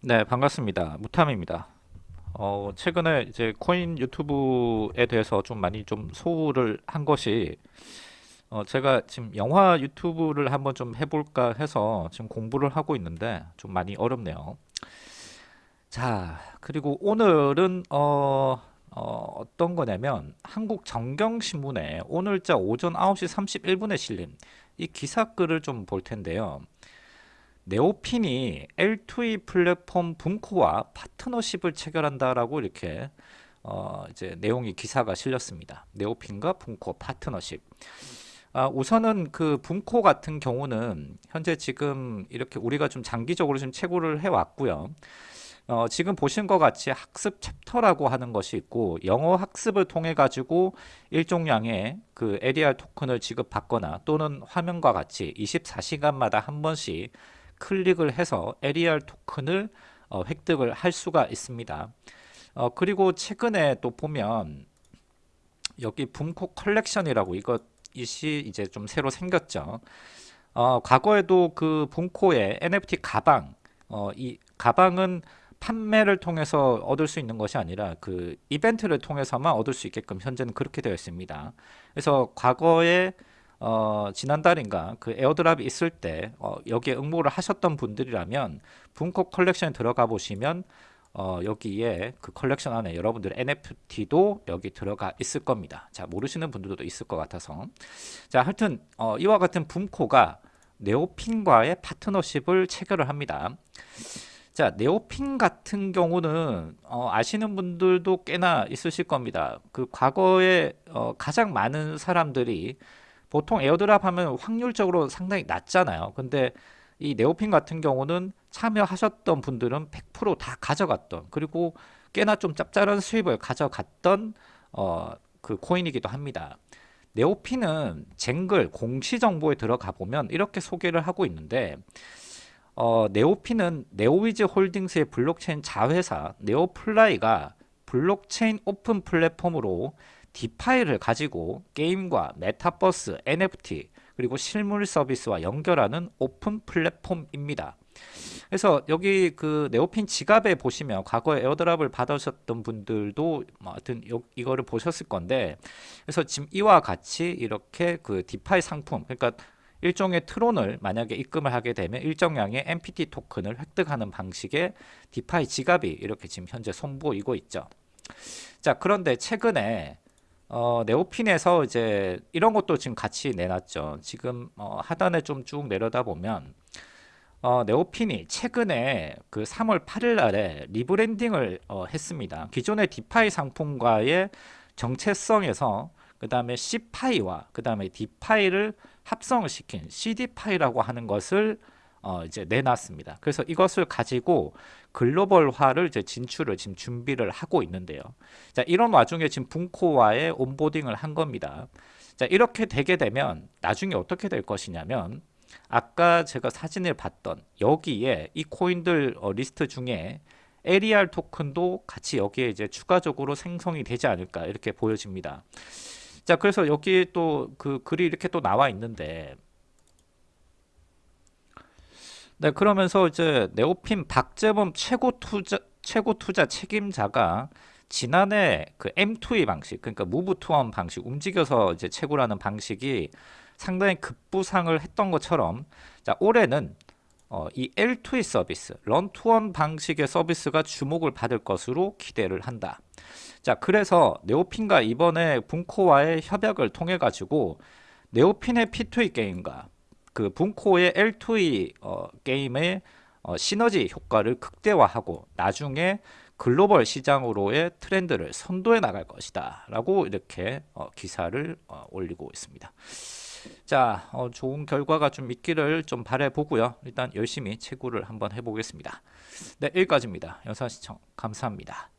네, 반갑습니다. 무탐입니다. 어, 최근에 이제 코인 유튜브에 대해서 좀 많이 좀 소홀을 한 것이 어, 제가 지금 영화 유튜브를 한번 좀 해볼까 해서 지금 공부를 하고 있는데 좀 많이 어렵네요. 자, 그리고 오늘은 어, 어, 어떤 거냐면 한국 정경신문에 오늘자 오전 9시 31분에 실린 이 기사글을 좀 볼 텐데요. 네오핀이 L2E 플랫폼 분코와 파트너십을 체결한다라고 이렇게 어 이제 내용이 기사가 실렸습니다. 네오핀과 분코 파트너십. 아, 우선은 그 분코 같은 경우는 현재 지금 이렇게 우리가 좀 장기적으로 좀 채굴을 해 왔고요. 어, 지금 보신 것 같이 학습 챕터라고 하는 것이 있고 영어 학습을 통해 가지고 일종량의 그 ADR 토큰을 지급받거나 또는 화면과 같이 24시간마다 한 번씩 클릭을 해서 ADR 토큰을 어, 획득을 할 수가 있습니다. 어, 그리고 최근에 또 보면 여기 분코 컬렉션이라고 이것이 이제 좀 새로 생겼죠. 어, 과거에도 그 분코의 NFT 가방, 어, 이 가방은 판매를 통해서 얻을 수 있는 것이 아니라 그 이벤트를 통해서만 얻을 수 있게끔 현재는 그렇게 되어 있습니다. 그래서 과거에 어, 지난달인가 그 airdrop이 있을 때 어, 여기에 응모를 하셨던 분들이라면 분코 컬렉션에 들어가 보시면 어, 여기에 그 컬렉션 안에 여러분들 NFT도 여기 들어가 있을 겁니다. 자 모르시는 분들도 있을 것 같아서 자 하여튼 어, 이와 같은 분코가 네오핀과의 파트너십을 체결을 합니다. 자 네오핀 같은 경우는 어, 아시는 분들도 꽤나 있으실 겁니다. 그 과거에 어, 가장 많은 사람들이 보통 airdrop 하면 확률적으로 상당히 낮잖아요. 근데 이 네오핀 같은 경우는 참여하셨던 분들은 100%다 가져갔던 그리고 꽤나 좀 짭짤한 수입을 가져갔던 어, 그 코인이기도 합니다. 네오핀은 쟁글 공시 정보에 들어가 보면 이렇게 소개를 하고 있는데 어, 네오핀은 네오위즈 홀딩스의 블록체인 자회사 네오플라이가 블록체인 오픈 플랫폼으로 DeFi를 가지고 게임과 메타버스, NFT 그리고 실물 서비스와 연결하는 오픈 플랫폼입니다. 그래서 여기 그 네오핀 지갑에 보시면 과거에 airdrop을 받으셨던 분들도 뭐 하여튼 요, 이거를 보셨을 건데 그래서 지금 이와 같이 이렇게 그 DeFi 상품 그러니까 일종의 트론을 만약에 입금을 하게 되면 일정량의 NPT 토큰을 획득하는 방식의 DeFi 지갑이 이렇게 지금 현재 선보이고 있죠. 자 그런데 최근에 어, 네오핀에서 이제 이런 것도 지금 같이 내놨죠. 지금 어, 하단에 좀 쭉 내려다 보면 어, 네오핀이 최근에 그 3월 8일 날에 rebranding을 어, 했습니다. 기존의 DeFi 상품과의 정체성에서 그 다음에 CeFi와 그 다음에 DeFi를 합성을 시킨 CeDeFi라고 하는 것을 어, 이제 내놨습니다. 그래서 이것을 가지고 글로벌화를 이제 진출을 지금 준비를 하고 있는데요. 자, 이런 와중에 지금 분코와의 온보딩을 한 겁니다. 자, 이렇게 되게 되면 나중에 어떻게 될 것이냐면 아까 제가 사진을 봤던 여기에 이 코인들 어, 리스트 중에 ADR 토큰도 같이 여기에 이제 추가적으로 생성이 되지 않을까 이렇게 보여집니다. 자, 그래서 여기 또그 글이 이렇게 또 나와 있는데 네, 그러면서 이제 네오핀 박재범 최고 투자 최고 투자 책임자가 지난해 그 M2E 방식, 그러니까 무브 투원 방식, 움직여서 이제 채굴하는 방식이 상당히 급부상을 했던 것처럼 자, 올해는 어, 이 L2E 서비스, 런 투원 방식의 서비스가 주목을 받을 것으로 기대를 한다. 자, 그래서 네오핀과 이번에 분코와의 협약을 통해 가지고 네오핀의 P2E 게임과 그 분코의 L2E 어, 게임의 어, 시너지 효과를 극대화하고 나중에 글로벌 시장으로의 트렌드를 선도해 나갈 것이다. 라고 이렇게 어, 기사를 어, 올리고 있습니다. 자 어, 좋은 결과가 좀 있기를 좀 바래 보고요. 일단 열심히 채굴을 한번 해보겠습니다. 네 여기까지입니다. 영상 시청 감사합니다